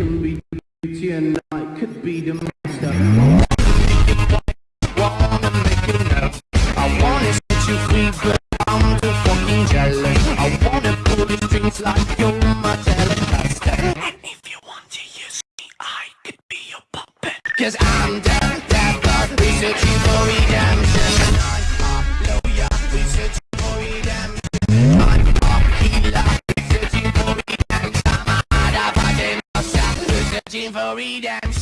can be beauty and night could be the master. wanna make. I wanna set you free, but I'm fucking. I wanna pull the strings like you're my telecaster. And if you want to use me, I could be your puppet. Cause I'm down, researching searching for redemption.